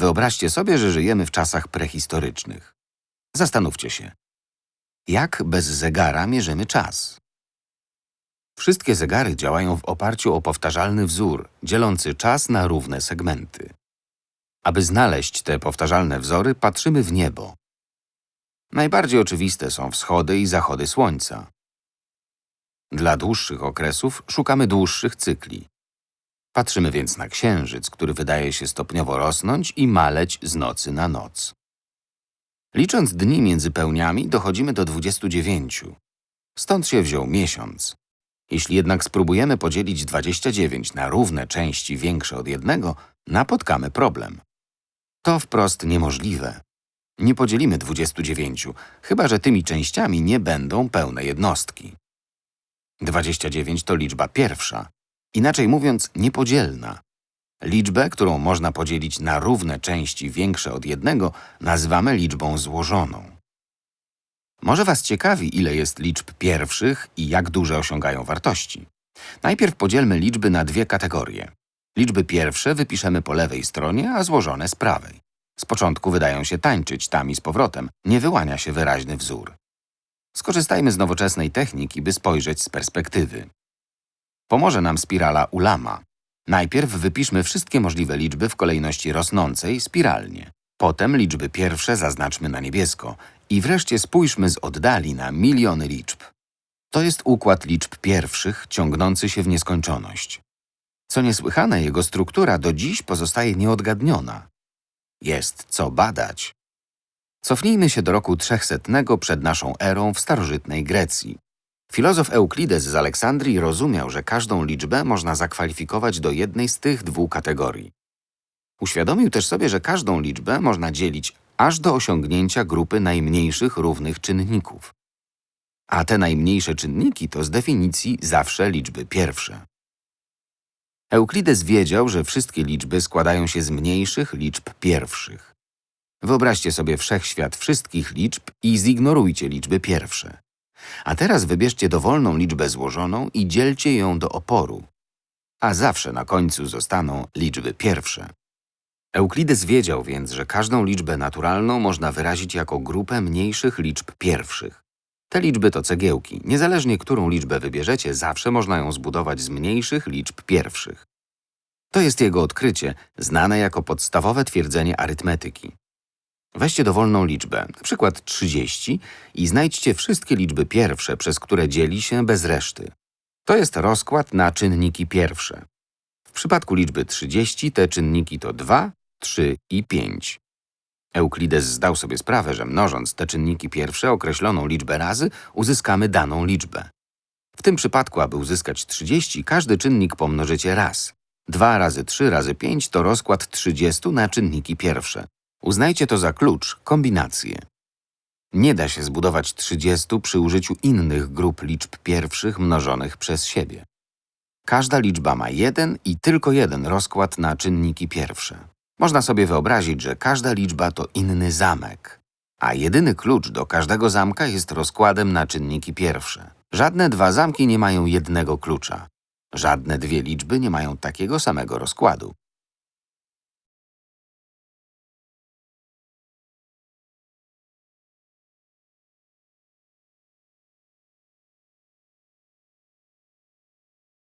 Wyobraźcie sobie, że żyjemy w czasach prehistorycznych. Zastanówcie się. Jak bez zegara mierzymy czas? Wszystkie zegary działają w oparciu o powtarzalny wzór, dzielący czas na równe segmenty. Aby znaleźć te powtarzalne wzory, patrzymy w niebo. Najbardziej oczywiste są wschody i zachody słońca. Dla dłuższych okresów szukamy dłuższych cykli. Patrzymy więc na księżyc, który wydaje się stopniowo rosnąć i maleć z nocy na noc. Licząc dni między pełniami, dochodzimy do 29. Stąd się wziął miesiąc. Jeśli jednak spróbujemy podzielić 29 na równe części większe od jednego, napotkamy problem. To wprost niemożliwe. Nie podzielimy 29, chyba że tymi częściami nie będą pełne jednostki. 29 to liczba pierwsza, inaczej mówiąc niepodzielna. Liczbę, którą można podzielić na równe części większe od jednego, nazywamy liczbą złożoną. Może Was ciekawi, ile jest liczb pierwszych i jak duże osiągają wartości. Najpierw podzielmy liczby na dwie kategorie. Liczby pierwsze wypiszemy po lewej stronie, a złożone z prawej. Z początku wydają się tańczyć tam i z powrotem, nie wyłania się wyraźny wzór. Skorzystajmy z nowoczesnej techniki, by spojrzeć z perspektywy. Pomoże nam spirala Ulama. Najpierw wypiszmy wszystkie możliwe liczby w kolejności rosnącej spiralnie. Potem liczby pierwsze zaznaczmy na niebiesko i wreszcie spójrzmy z oddali na miliony liczb. To jest układ liczb pierwszych ciągnący się w nieskończoność. Co niesłychane, jego struktura do dziś pozostaje nieodgadniona. Jest co badać. Cofnijmy się do roku 300 przed naszą erą w starożytnej Grecji. Filozof Euklides z Aleksandrii rozumiał, że każdą liczbę można zakwalifikować do jednej z tych dwóch kategorii. Uświadomił też sobie, że każdą liczbę można dzielić aż do osiągnięcia grupy najmniejszych równych czynników. A te najmniejsze czynniki to z definicji zawsze liczby pierwsze. Euklides wiedział, że wszystkie liczby składają się z mniejszych liczb pierwszych. Wyobraźcie sobie wszechświat wszystkich liczb i zignorujcie liczby pierwsze. A teraz wybierzcie dowolną liczbę złożoną i dzielcie ją do oporu. A zawsze na końcu zostaną liczby pierwsze. Euklides wiedział więc, że każdą liczbę naturalną można wyrazić jako grupę mniejszych liczb pierwszych. Te liczby to cegiełki. Niezależnie którą liczbę wybierzecie, zawsze można ją zbudować z mniejszych liczb pierwszych. To jest jego odkrycie, znane jako podstawowe twierdzenie arytmetyki. Weźcie dowolną liczbę, np. 30 i znajdźcie wszystkie liczby pierwsze, przez które dzieli się bez reszty. To jest rozkład na czynniki pierwsze. W przypadku liczby 30 te czynniki to 2, 3 i 5. Euklides zdał sobie sprawę, że mnożąc te czynniki pierwsze określoną liczbę razy, uzyskamy daną liczbę. W tym przypadku, aby uzyskać 30, każdy czynnik pomnożycie raz. 2 razy 3 razy 5 to rozkład 30 na czynniki pierwsze. Uznajcie to za klucz, kombinację. Nie da się zbudować 30 przy użyciu innych grup liczb pierwszych mnożonych przez siebie. Każda liczba ma jeden i tylko jeden rozkład na czynniki pierwsze. Można sobie wyobrazić, że każda liczba to inny zamek, a jedyny klucz do każdego zamka jest rozkładem na czynniki pierwsze. Żadne dwa zamki nie mają jednego klucza. Żadne dwie liczby nie mają takiego samego rozkładu.